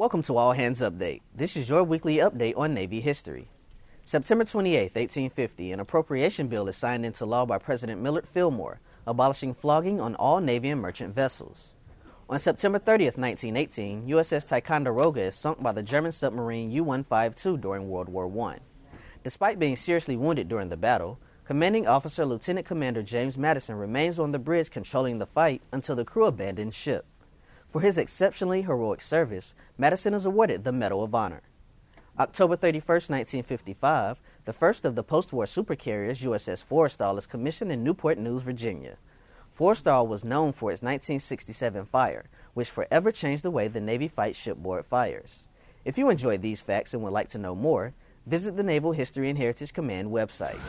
Welcome to All Hands Update. This is your weekly update on Navy history. September 28, 1850, an appropriation bill is signed into law by President Millard Fillmore, abolishing flogging on all Navy and merchant vessels. On September 30, 1918, USS Ticonderoga is sunk by the German submarine U 152 during World War I. Despite being seriously wounded during the battle, Commanding Officer Lieutenant Commander James Madison remains on the bridge controlling the fight until the crew abandons ship. For his exceptionally heroic service, Madison is awarded the Medal of Honor. October 31, 1955, the first of the post war supercarriers, USS Forrestal, is commissioned in Newport News, Virginia. Forrestal was known for its 1967 fire, which forever changed the way the Navy fights shipboard fires. If you enjoyed these facts and would like to know more, visit the Naval History and Heritage Command website.